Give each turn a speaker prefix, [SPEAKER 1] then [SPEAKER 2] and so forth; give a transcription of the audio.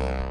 [SPEAKER 1] beautiful.